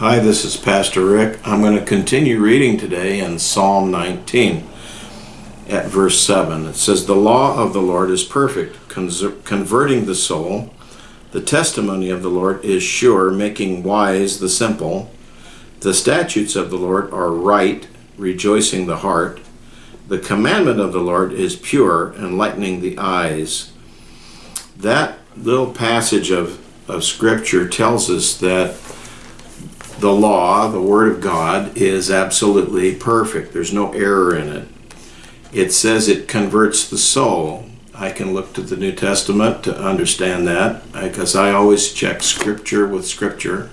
Hi, this is Pastor Rick. I'm going to continue reading today in Psalm 19 at verse 7. It says, The law of the Lord is perfect, converting the soul. The testimony of the Lord is sure, making wise the simple. The statutes of the Lord are right, rejoicing the heart. The commandment of the Lord is pure, enlightening the eyes. That little passage of, of Scripture tells us that the law, the Word of God, is absolutely perfect. There's no error in it. It says it converts the soul. I can look to the New Testament to understand that because I always check Scripture with Scripture.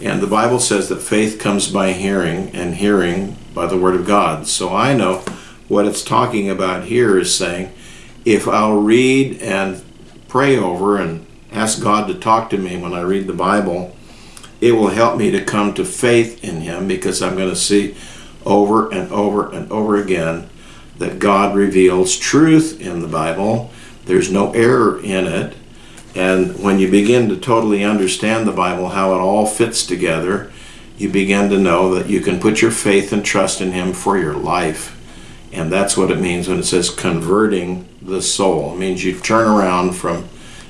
And the Bible says that faith comes by hearing, and hearing by the Word of God. So I know what it's talking about here is saying if I'll read and pray over and ask God to talk to me when I read the Bible, it will help me to come to faith in Him because I'm going to see over and over and over again that God reveals truth in the Bible. There's no error in it. And when you begin to totally understand the Bible, how it all fits together, you begin to know that you can put your faith and trust in Him for your life. And that's what it means when it says converting the soul. It means you turn around from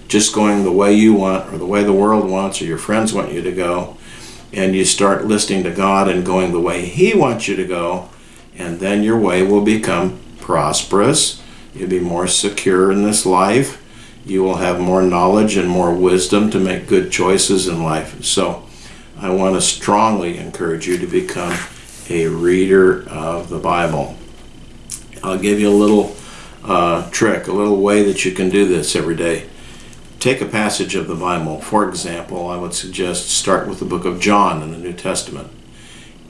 just going the way you want or the way the world wants or your friends want you to go and you start listening to God and going the way he wants you to go and then your way will become prosperous. You'll be more secure in this life. You will have more knowledge and more wisdom to make good choices in life. So I want to strongly encourage you to become a reader of the Bible. I'll give you a little uh, trick a little way that you can do this every day take a passage of the Bible. For example, I would suggest start with the book of John in the New Testament.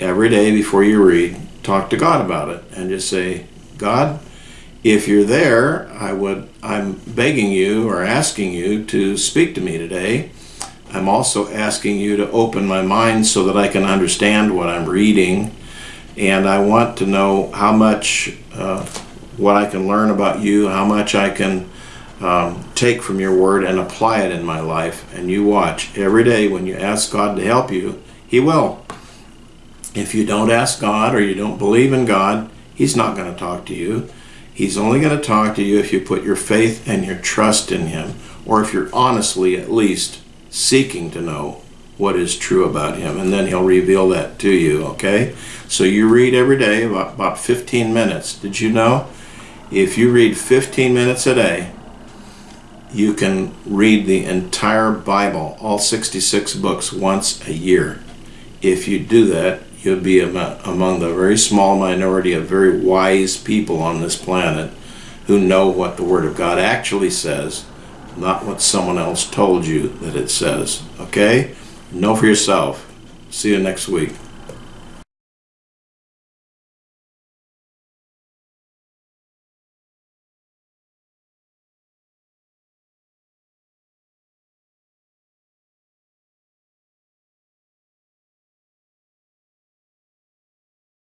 Every day before you read, talk to God about it and just say, God, if you're there, I would I'm begging you or asking you to speak to me today. I'm also asking you to open my mind so that I can understand what I'm reading and I want to know how much uh, what I can learn about you, how much I can um, take from your word and apply it in my life. And you watch every day when you ask God to help you, He will. If you don't ask God or you don't believe in God, He's not going to talk to you. He's only going to talk to you if you put your faith and your trust in Him, or if you're honestly at least seeking to know what is true about Him, and then He'll reveal that to you, okay? So you read every day about, about 15 minutes. Did you know? If you read 15 minutes a day, you can read the entire Bible, all 66 books, once a year. If you do that, you'll be among the very small minority of very wise people on this planet who know what the Word of God actually says, not what someone else told you that it says. Okay? Know for yourself. See you next week.